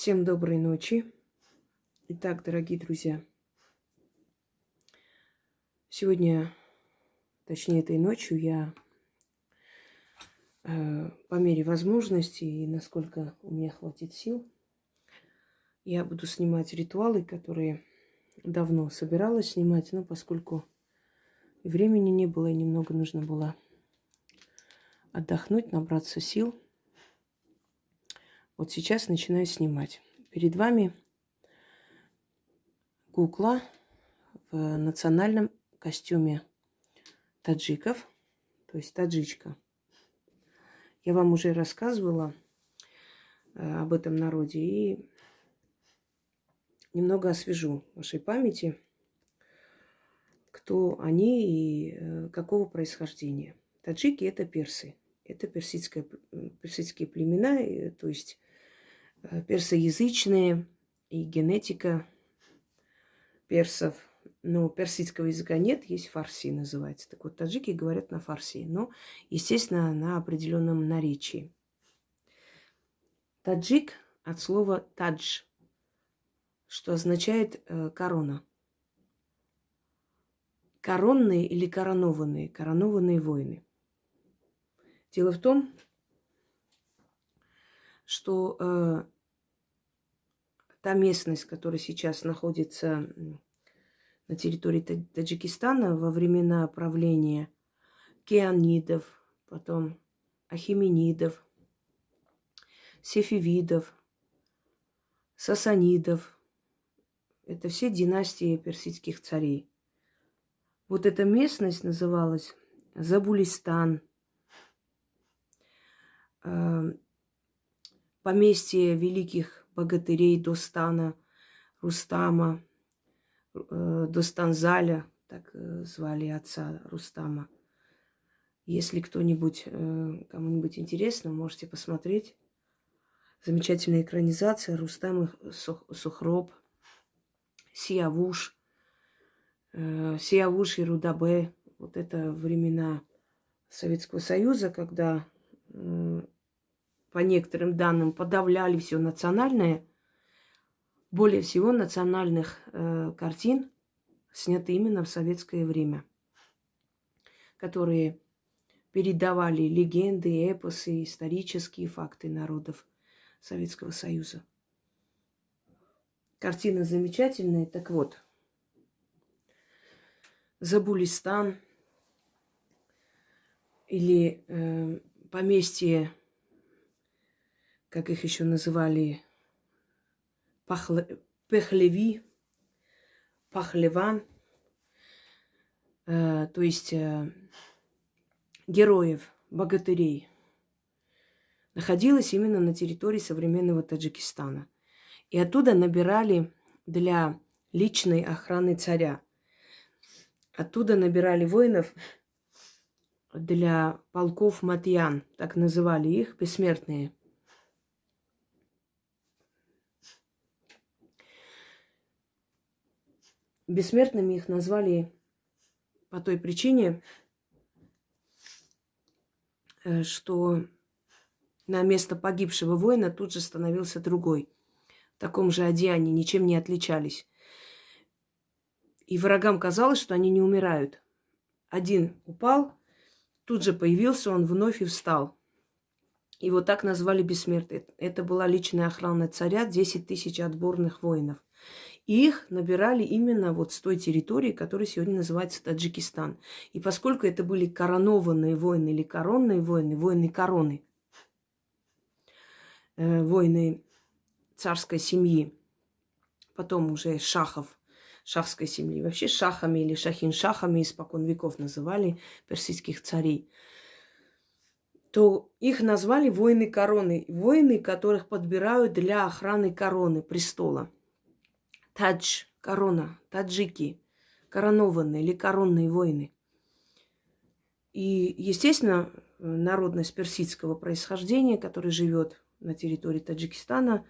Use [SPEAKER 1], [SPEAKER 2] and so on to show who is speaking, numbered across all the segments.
[SPEAKER 1] Всем доброй ночи. Итак, дорогие друзья, сегодня, точнее этой ночью, я э, по мере возможности и насколько у меня хватит сил, я буду снимать ритуалы, которые давно собиралась снимать, но поскольку времени не было и немного нужно было отдохнуть, набраться сил – вот сейчас начинаю снимать. Перед вами кукла в национальном костюме таджиков, то есть таджичка. Я вам уже рассказывала э, об этом народе и немного освежу вашей памяти, кто они и э, какого происхождения. Таджики – это персы. Это персидское, персидские племена, то есть Э, персоязычные и генетика персов. Но персидского языка нет, есть фарси называется. Так вот, таджики говорят на фарси, но, естественно, на определенном наречии. Таджик от слова тадж, что означает э, корона. Коронные или коронованные, коронованные воины. Дело в том, что э, та местность, которая сейчас находится на территории Таджикистана во времена правления кеанидов, потом ахименидов, сефивидов, сасанидов. Это все династии персидских царей. Вот эта местность называлась Забулистан. Э, поместье великих богатырей Достана, Рустама, э, Достанзаля, так э, звали отца Рустама. Если кто-нибудь, э, кому-нибудь интересно, можете посмотреть. Замечательная экранизация Рустам Сухроб, Сиявуш, Сиявуш и Рудабе. Вот это времена Советского Союза, когда по некоторым данным, подавляли все национальное. Более всего национальных э, картин сняты именно в советское время, которые передавали легенды, эпосы, исторические факты народов Советского Союза. Картина замечательная. Так вот, Забулистан или э, поместье как их еще называли, Пахле, Пехлеви, Пахлеван, э, то есть э, героев, богатырей, находилась именно на территории современного Таджикистана. И оттуда набирали для личной охраны царя. Оттуда набирали воинов для полков Матьян, так называли их, бессмертные – Бессмертными их назвали по той причине, э, что на место погибшего воина тут же становился другой. В таком же одеянии, ничем не отличались. И врагам казалось, что они не умирают. Один упал, тут же появился он вновь и встал. И вот так назвали бессмертные. Это была личная охрана царя, 10 тысяч отборных воинов. Их набирали именно вот с той территории, которая сегодня называется Таджикистан. И поскольку это были коронованные войны или коронные войны, войны короны, э, войны царской семьи, потом уже шахов, шахской семьи, вообще шахами или шахин-шахами испокон веков называли персидских царей, то их назвали воины короны, воины, которых подбирают для охраны короны, престола – Тадж, корона, таджики, коронованные или коронные воины. И, естественно, народность персидского происхождения, которая живет на территории Таджикистана,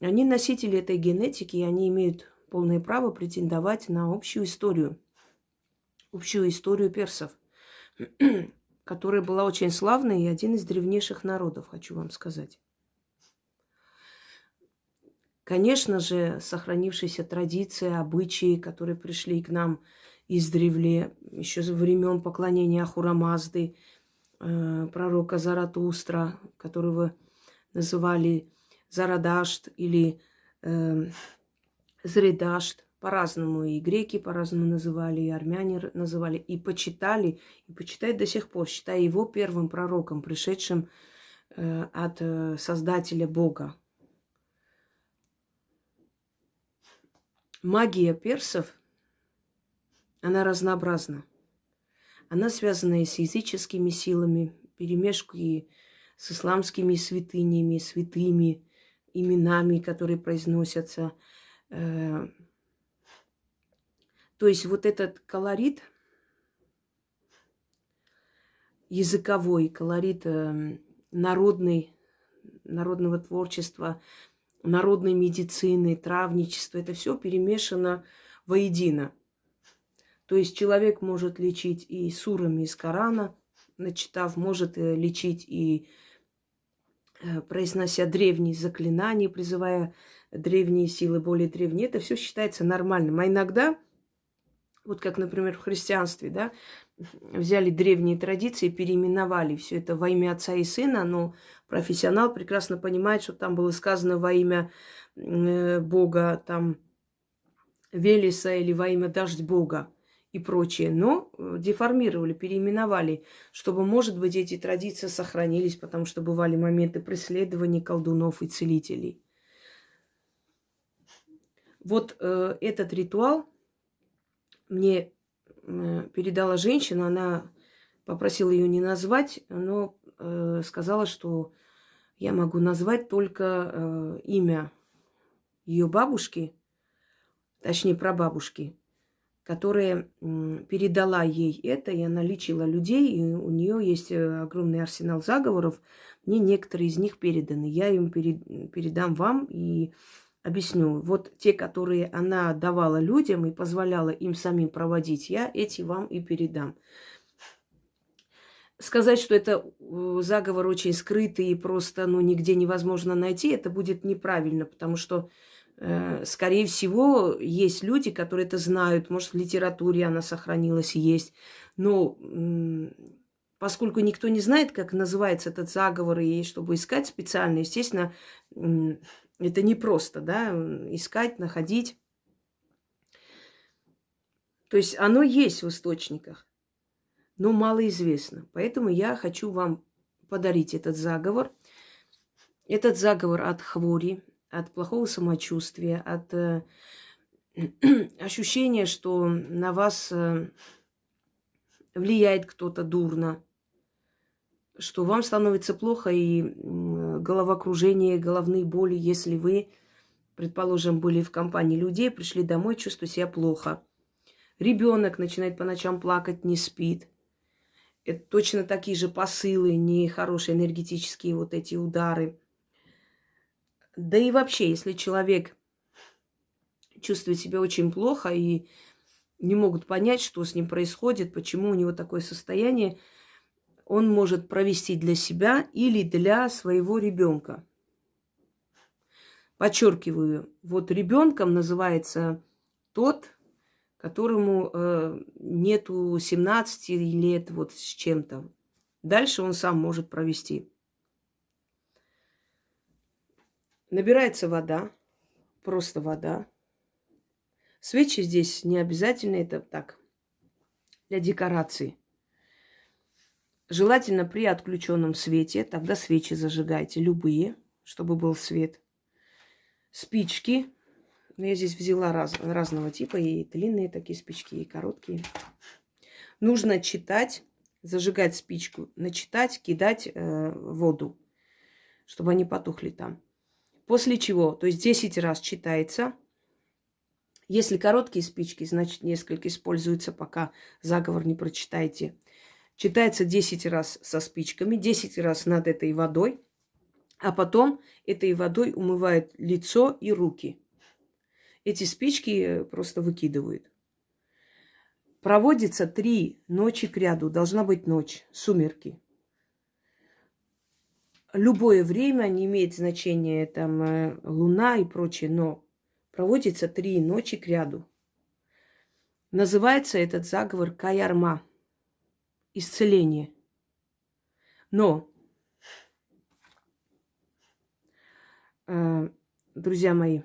[SPEAKER 1] они носители этой генетики, и они имеют полное право претендовать на общую историю, общую историю персов, которая была очень славной и один из древнейших народов, хочу вам сказать. Конечно же, сохранившиеся традиции, обычаи, которые пришли к нам издревле, еще со времен поклонения Ахурамазды, э, пророка Заратустра, которого называли Зарадашт или э, Зредашт. По-разному и греки по-разному называли, и армяне называли, и почитали, и почитают до сих пор, считая его первым пророком, пришедшим э, от э, Создателя Бога. Магия персов, она разнообразна. Она связана и с языческими силами, перемешки с исламскими святынями, святыми именами, которые произносятся. Э, то есть вот этот колорит языковой, колорит э, народный, народного творчества, народной медицины, травничества, это все перемешано воедино. То есть человек может лечить и сурами из Корана, начитав, может э, лечить и э, произнося древние заклинания, призывая древние силы, более древние. Это все считается нормальным. А иногда, вот как, например, в христианстве, да, взяли древние традиции, переименовали все это во имя Отца и Сына, но профессионал прекрасно понимает, что там было сказано во имя э, Бога, там, Велеса или во имя Дождь Бога и прочее, но э, деформировали, переименовали, чтобы, может быть, эти традиции сохранились, потому что бывали моменты преследования колдунов и целителей. Вот э, этот ритуал мне передала женщина, она попросила ее не назвать, но э, сказала, что я могу назвать только э, имя ее бабушки, точнее прабабушки, которая передала ей это, и она лечила людей, и у нее есть э, огромный арсенал заговоров. Мне некоторые из них переданы. Я им передам вам и объясню. Вот те, которые она давала людям и позволяла им самим проводить, я эти вам и передам. Сказать, что это э, заговор очень скрытый и просто ну, нигде невозможно найти, это будет неправильно, потому что Э, скорее всего, есть люди, которые это знают. Может, в литературе она сохранилась, есть. Но поскольку никто не знает, как называется этот заговор, и чтобы искать специально, естественно, это непросто, да, искать, находить. То есть оно есть в источниках, но мало известно. Поэтому я хочу вам подарить этот заговор. Этот заговор от хвори, от плохого самочувствия, от э, ощущения, что на вас э, влияет кто-то дурно, что вам становится плохо и головокружение, головные боли, если вы, предположим, были в компании людей, пришли домой, чувствуете себя плохо. Ребенок начинает по ночам плакать, не спит. Это точно такие же посылы, нехорошие энергетические вот эти удары – да и вообще, если человек чувствует себя очень плохо и не могут понять, что с ним происходит, почему у него такое состояние, он может провести для себя или для своего ребенка. Подчеркиваю, вот ребенком называется тот, которому э, нету 17 лет вот с чем-то. Дальше он сам может провести. Набирается вода, просто вода. Свечи здесь не обязательно, это так, для декорации. Желательно при отключенном свете, тогда свечи зажигайте, любые, чтобы был свет. Спички. Я здесь взяла раз, разного типа, и длинные такие спички, и короткие. Нужно читать, зажигать спичку, начитать, кидать э, воду, чтобы они потухли там. После чего, то есть 10 раз читается. Если короткие спички, значит несколько используется, пока заговор не прочитаете. Читается 10 раз со спичками, 10 раз над этой водой, а потом этой водой умывает лицо и руки. Эти спички просто выкидывают. Проводится три ночи к ряду. Должна быть ночь, сумерки. любое время, не имеет значения там э, луна и прочее, но проводится три ночи к ряду. Называется этот заговор Каярма. Исцеление. Но, э, друзья мои,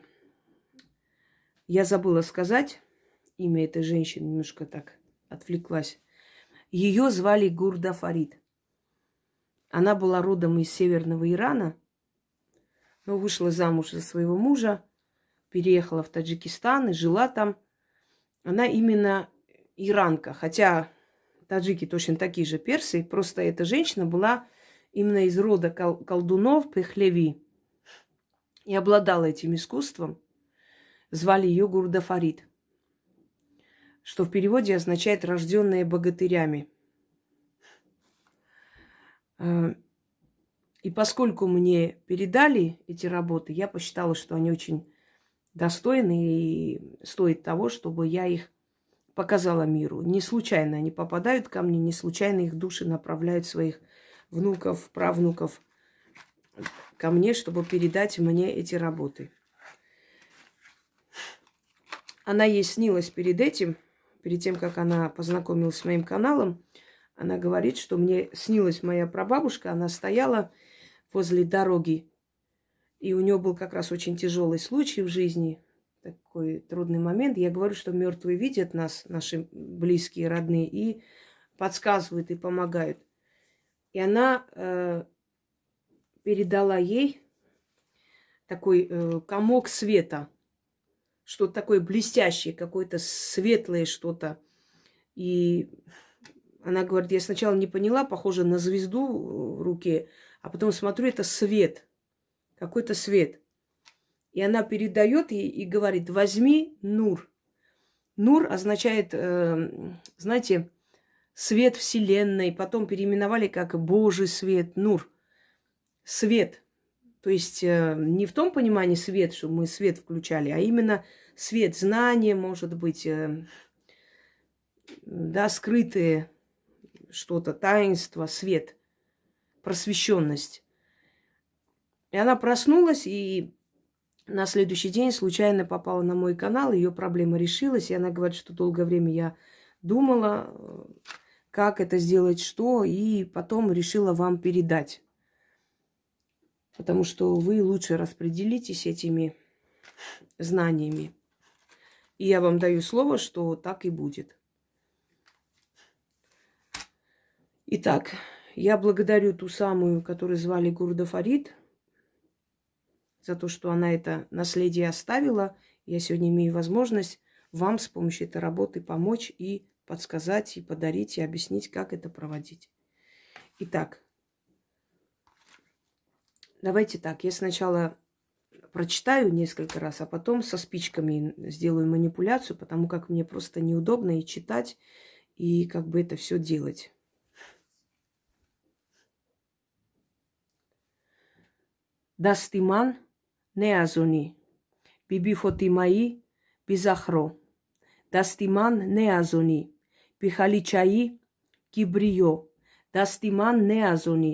[SPEAKER 1] я забыла сказать имя этой женщины, немножко так отвлеклась. Ее звали Гурда Фарид. Она была родом из северного Ирана, но вышла замуж за своего мужа, переехала в Таджикистан и жила там. Она именно иранка, хотя таджики точно такие же персы, просто эта женщина была именно из рода кол- колдунов Пехлеви и обладала этим искусством. Звали ее Гурда Фарид, что в переводе означает «рожденные богатырями». Э, и поскольку мне передали эти работы, я посчитала, что они очень достойны и стоят того, чтобы я их показала миру. Не случайно они попадают ко мне, не случайно их души направляют своих внуков, правнуков ко мне, чтобы передать мне эти работы. Она ей снилась перед этим, перед тем, как она познакомилась с моим каналом. Она говорит, что мне снилась моя прабабушка, она стояла возле дороги, и у нее был как раз очень тяжелый случай в жизни, такой трудный момент. Я говорю, что мертвые видят нас, наши близкие, родные, и подсказывают и помогают. И она э, передала ей такой э, комок света, что-то такое блестящее, какое-то светлое что-то. И она говорит, я сначала не поняла, похоже на звезду в руке, а потом смотрю, это свет, какой-то свет. И она передает ей и говорит, возьми Нур. Нур означает, э, знаете, свет Вселенной. Потом переименовали как Божий свет, Нур. Свет. То есть э, не в том понимании свет, что мы свет включали, а именно свет знания, может быть, э, да, скрытые что-то, таинство, свет, просвещенность. И она проснулась и на следующий день случайно попала на мой канал, ее проблема решилась, и она говорит, что долгое время я думала, как это сделать, что, и потом решила вам передать. Потому что вы лучше распределитесь этими знаниями. И я вам даю слово, что так и будет. Итак, я благодарю ту самую, которую звали Гурда Фарид, за то, что она это наследие оставила. Я сегодня имею возможность вам с помощью этой работы помочь и подсказать, и подарить, и объяснить, как это проводить. Итак, давайте так. Я сначала прочитаю несколько раз, а потом со спичками сделаю манипуляцию, потому как мне просто неудобно и читать, и как бы это все делать. не аз онӣ биби фотимаӣ бизахро дасти ман не аз онӣ бихаличаӣ кибриё. Дасти ман не аз онӣ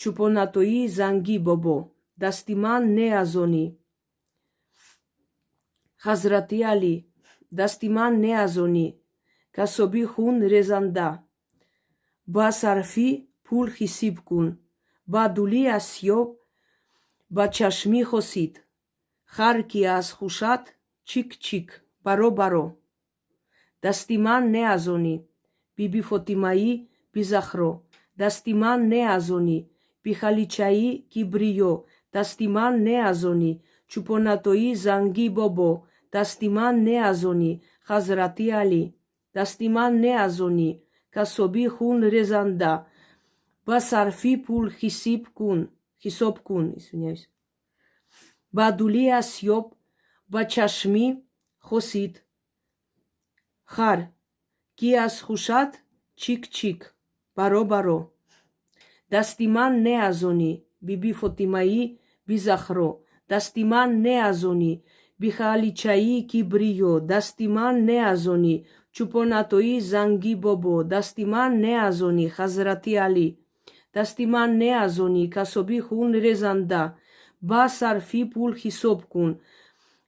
[SPEAKER 1] чӯпонатои зангӣ бобо. Дасти ман не аз онӣ ҳазрати алӣ дасти ман не аз онӣ касоби хун резанда. Ба сарфӣ пул ҳисиб кун. Ба дулӣ аз сиёб ба чашмӣ хосид. Хар ки аз хушат чик чик баро баро. Дасти ман не аз онӣ биби фотимаӣ бизахро. Дасти ман не аз онӣ бихаличаи кибриё. Дасти ман не аз онӣ чӯпонатои зангӣ бобо. Дасти ман не аз онӣ ҳазрати алӣ дасти ман не аз онӣ касобӣ хун резанда. Ба сарфӣ пул ҳисиб кун ҳисоб кун извиняюсь. Ба дуле асёб ба чашмӣ хосид. Хар ки аз хушат чик чик баро баро. Дасти ман не аз онӣ биби фотимаӣ бизахро. Дасти ман не аз онӣ бихаличаи кибриё. Дасти ман не аз онӣ чӯпонатои занги бобо. Дасти ман не аз онӣ ҳазрати алӣ неазони, касоби хун резанда, ба сарфи пул хисоб кун,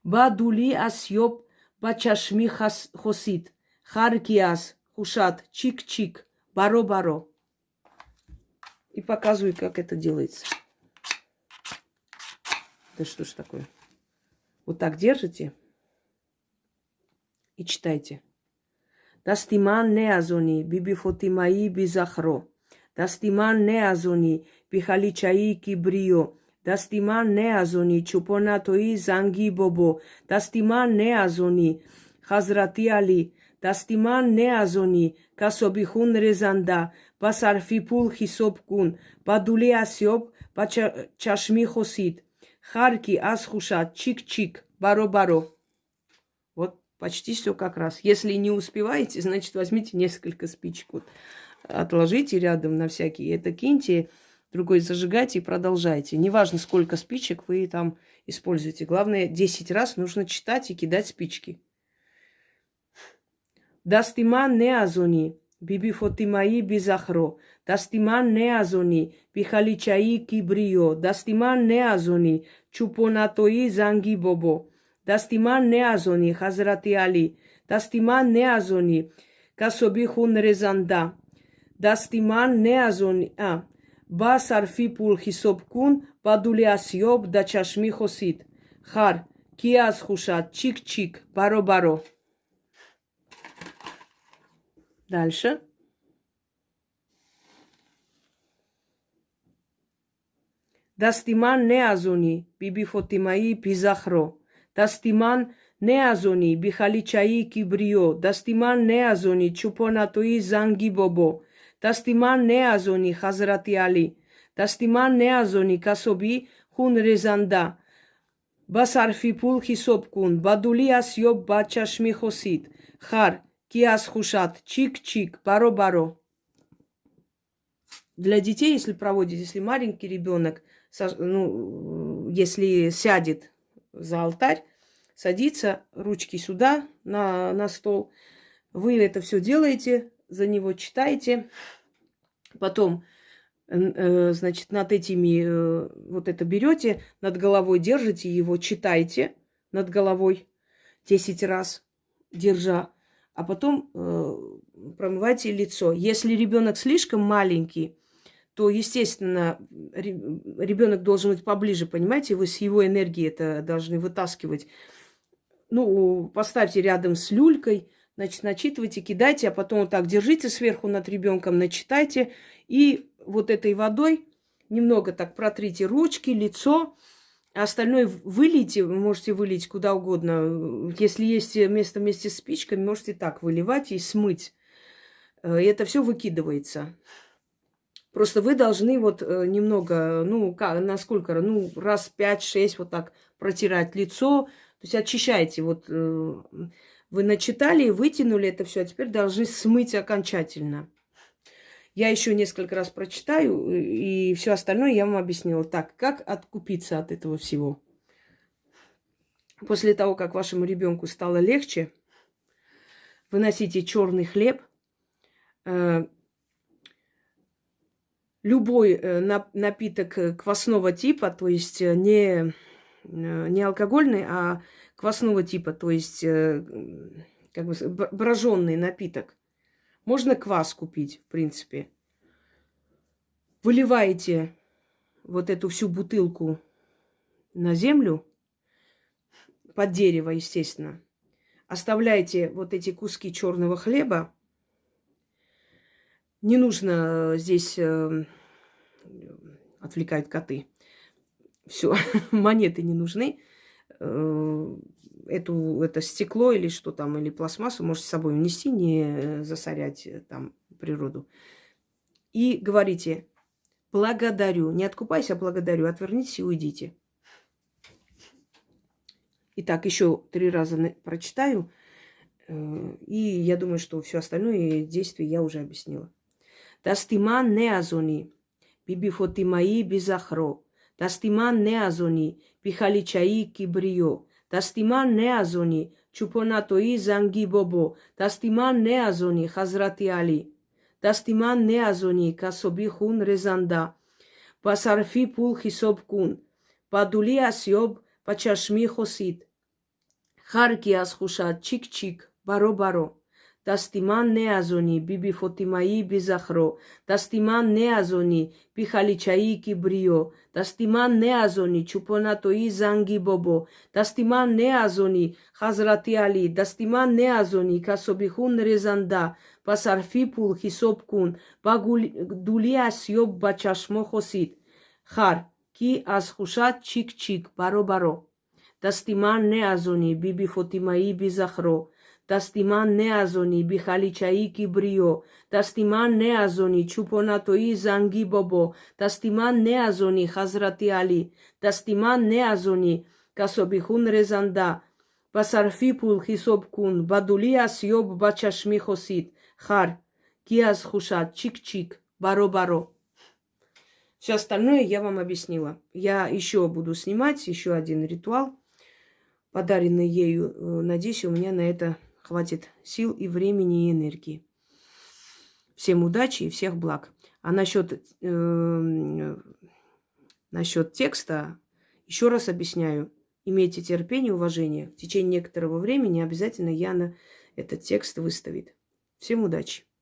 [SPEAKER 1] ба дули асьёб, ба чашми хосид, харкиас, хушат, чик-чик, баро-баро. И показываю, как это делается. Да что ж такое? Вот так держите и читайте. Дастиман неазони, бибифотимаи бизахро. Дастиман неазони, бихаличаи кибрио. Дастиман неазони, чупонатои занги бобо. Дастиман неазони, хазрати али. Дастиман неазони, касобихун резанда. Басарфипул хисобкун. Бадуле асьоб, бачашми хосид. Харки асхушат, чик-чик, баро-баро. Почти все как раз. Если не успеваете, значит, возьмите несколько спичек. Отложите рядом на всякие. Это киньте, другой зажигайте и продолжайте. Неважно, сколько спичек вы там используете. Главное, 10 раз нужно читать и кидать спички. Дастиман неазони, биби фотимаи бизахро. Дастиман неазони, бихаличаи кибрио. Дастиман неазони, чупонатои занги бобо. Дастиман неазони, хазрати али. Дастиман неазони, касоби хун резанда. Дастиман неазони, а, ба сарфи пул хисоб кун, бадули асьёб да чашми хосид. Хар, киаз хушат, чик-чик, баро-баро. Дальше. Дастиман неазони, биби фотимаи пизахро. Дастиман неазони, бихаличаи кибрио. Дастиман неазони, чупонатуи занги бобо. Неазони, хазрати али. Дастиман неазони, касоби хун резанда. басарфи пул хисоб кун, бадули асьёб бачашми хосид. Хар, киас хушат, чик-чик, баро-баро. Для детей, если проводить, если маленький ребенок, ну, если сядет за алтарь, садится, ручки сюда, на, на стол. Вы это все делаете, за него читаете. Потом, э, значит, над этими, э, вот это берете, над головой держите его, читайте над головой 10 раз, держа. А потом э, промывайте лицо. Если ребенок слишком маленький, то, естественно, ребенок должен быть поближе, понимаете, вы с его энергией это должны вытаскивать. Ну, поставьте рядом с люлькой, значит, начитывайте, кидайте, а потом вот так держите сверху над ребенком, начитайте, и вот этой водой немного так протрите ручки, лицо, а остальное вылейте, вы можете вылить куда угодно. Если есть место вместе с спичками, можете так выливать и смыть. Э, и это все выкидывается. Просто вы должны вот э, немного, ну, как, насколько, ну, раз пять-шесть вот так протирать лицо. То есть очищайте. Вот э, вы начитали, вытянули это все, а теперь должны смыть окончательно. Я еще несколько раз прочитаю, и все остальное я вам объяснила. Так, как откупиться от этого всего? После того, как вашему ребенку стало легче, выносите черный хлеб, э, любой э, напиток э, квасного типа, то есть э, не, не алкогольный, а квасного типа, то есть как бы броженный напиток. Можно квас купить, в принципе. Выливаете вот эту всю бутылку на землю, под дерево, естественно. Оставляете вот эти куски черного хлеба. Не нужно здесь отвлекают коты. Все, монеты не нужны. Э, эту, это стекло или что там, или пластмассу можете с собой унести, не засорять э, там природу. И говорите, благодарю. Не откупайся, а благодарю. Отвернитесь и уйдите. Итак, еще три раза прочитаю. Э, и я думаю, что все остальное действие я уже объяснила. Тастиман неазони бибифотимаи бизахро. дасти ман не аз онӣ бихаличаи кибриё. Дасти ман не аз онӣ чӯпонатои занги бобо. Дасти ман не аз онӣ ҳазрати алӣ дасти ман не аз онӣ касоби хун резанда. Ба сарфи пул ҳисоб кун. Ба дулӣ асёб ба чашмӣ хосид. Ҳар кӣ аз хушад чик чик баро баро дасти ман не аз онӣ биби фотимаи бизахро дасти ман не аз онӣ бихаличаи кибриё дасти ман не аз онӣ чӯпонатои занги бобо. Дасти ман не аз онӣ ҳазрати алӣ дасти ман не аз онӣ касоби хун резанда. Ба сарфи пул ҳисоб кун. Ба дулӣ асёб ба чашмо хосид. Хар ки аз хушат чик чик баро баро дасти ман не аз онӣ биби фотимаи бизахро азони, чупонатои занги бобо. Дастиман не азони, хазрати али. Дастиман не азони, касобихун резанда. Басарфи пул хисоб кун, бадули асьёб бачашми хосид. Хар, киаз хушат, чик-чик, баро-баро. Все остальное я вам объяснила. Я еще буду снимать еще один ритуал, подаренный ею. Надеюсь, у меня на это хватит сил и времени и энергии. Всем удачи и всех благ. А насчет, э, насчет текста еще раз объясняю. Имейте терпение, уважение. В течение некоторого времени обязательно Яна этот текст выставит. Всем удачи!